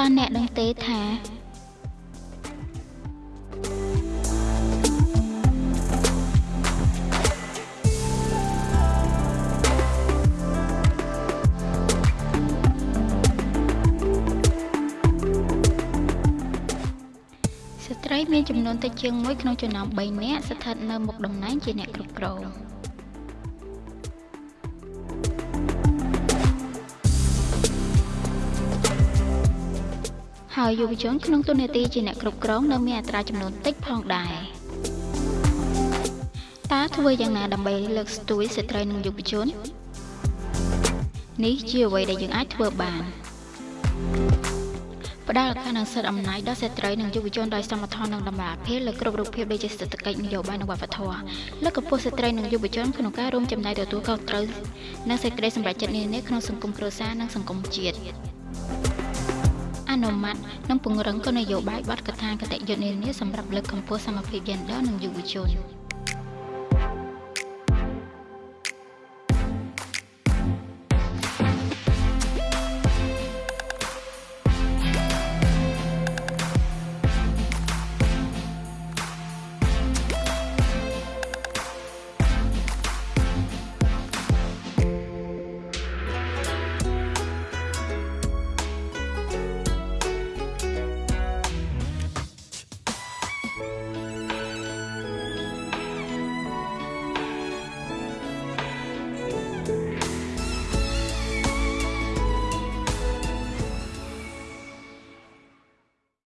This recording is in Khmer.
តើអ្នកដឹងទេថាស្ត្រីមានចំនួនតិចជាង1ក្នុងចំណោម3នាក់ស្ថិតនៅមុខតំណែងជាអ្នកគ្រប់គ្រង។ ហើយយុវជនក្នុងទូនាទីជាអ្នកគ្រប់គ្រងនៅមានអត្រាចំនួនតិចផងដែរតើធ្វើយ៉ាងណាដើម្បីលើកស្ទួយស្ត្រីនិងយុវជននេះជាអ្វីដែលយើងអាចធ្វើបានផ្ដល់ឱកាសនិងសិទ្ធិអំណាចដល់ស្ត្រីនិងយុវជនដោយសមធម៌និងតម្លាភាពលើគ្រប់រូបភាពដូចជាសេដ្ឋកិច្ចនយោបាយនិងវប្បធម៌លើកកម្ពស់ស្ត្រីនិងយុវជនក្នុងការរួមចំណែកទទួលខុសត្រូវនិងសេចក្តីសម្រេចចិត្តនានាក្នុងសង្គមគ្រួសារនិងសង្គមជាតិ អនុម័តនិងពង្រឹងគោលនយោបាយបទកថាគតិយុត្តនានាសម្រាប់លើកកម្ពស់សមភាពយេនឌ័រនិងយុវជន។